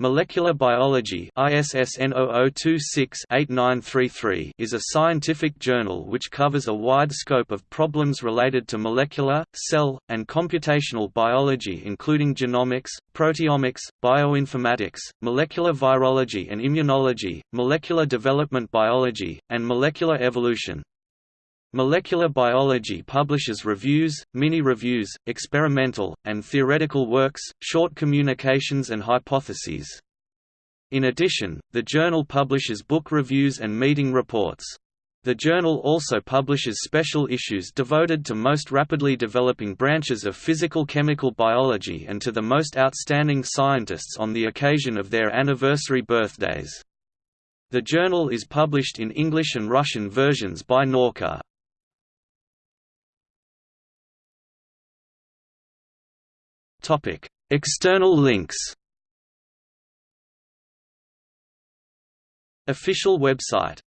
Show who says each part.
Speaker 1: Molecular biology ISSN 0026-8933 is a scientific journal which covers a wide scope of problems related to molecular, cell, and computational biology including genomics, proteomics, bioinformatics, molecular virology and immunology, molecular development biology, and molecular evolution. Molecular biology publishes reviews, mini-reviews, experimental, and theoretical works, short communications and hypotheses. In addition, the journal publishes book reviews and meeting reports. The journal also publishes special issues devoted to most rapidly developing branches of physical-chemical biology and to the most outstanding scientists on the occasion of their anniversary birthdays. The journal is published in English and Russian versions by Nauka. External links. Official website